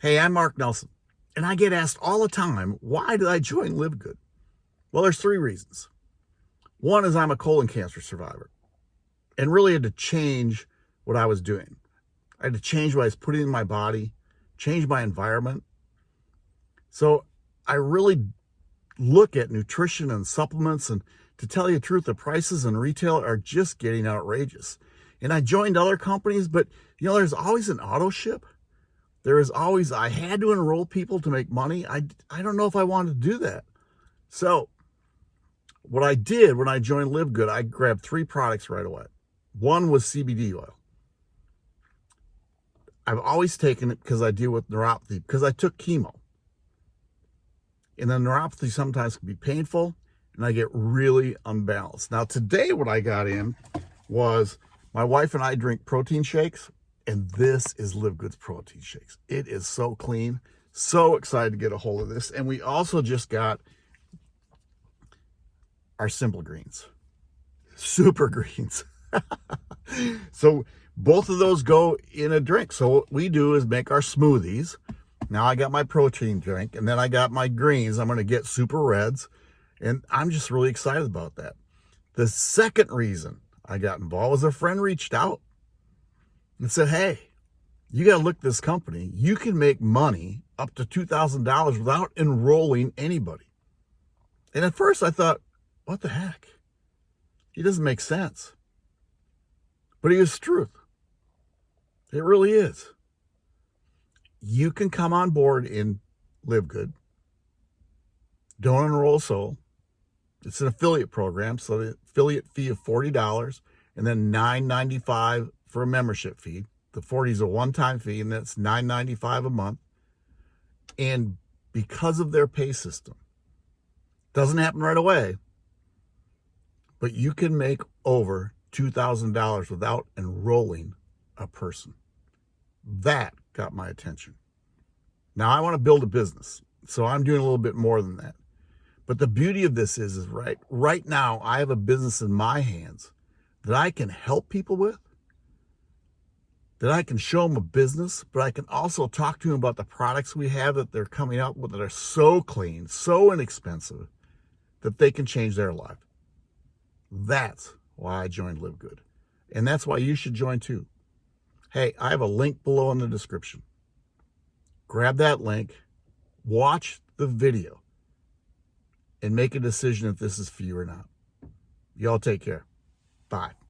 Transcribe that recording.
Hey, I'm Mark Nelson, and I get asked all the time, why did I join LiveGood? Well, there's three reasons. One is I'm a colon cancer survivor and really had to change what I was doing. I had to change what I was putting in my body, change my environment. So I really look at nutrition and supplements and to tell you the truth, the prices in retail are just getting outrageous. And I joined other companies, but you know, there's always an auto ship there is always, I had to enroll people to make money. I, I don't know if I wanted to do that. So what I did when I joined LiveGood, I grabbed three products right away. One was CBD oil. I've always taken it because I deal with neuropathy, because I took chemo. And the neuropathy sometimes can be painful, and I get really unbalanced. Now, today what I got in was my wife and I drink protein shakes. And this is LiveGoods Protein Shakes. It is so clean. So excited to get a hold of this. And we also just got our Simple Greens. Super Greens. so both of those go in a drink. So what we do is make our smoothies. Now I got my protein drink and then I got my greens. I'm going to get super reds. And I'm just really excited about that. The second reason I got involved was a friend reached out and said, hey, you got to look this company. You can make money up to $2,000 without enrolling anybody. And at first I thought, what the heck? It doesn't make sense. But it is truth. It really is. You can come on board in LiveGood. Don't enroll a soul. It's an affiliate program, so the affiliate fee of $40 and then $9.95 for a membership fee. The 40 is a one-time fee, and that's $9.95 a month. And because of their pay system, doesn't happen right away, but you can make over $2,000 without enrolling a person. That got my attention. Now I want to build a business, so I'm doing a little bit more than that. But the beauty of this is, is right, right now I have a business in my hands that I can help people with that I can show them a business, but I can also talk to them about the products we have that they're coming out with that are so clean, so inexpensive, that they can change their life. That's why I joined LiveGood. And that's why you should join too. Hey, I have a link below in the description. Grab that link, watch the video, and make a decision if this is for you or not. Y'all take care. Bye.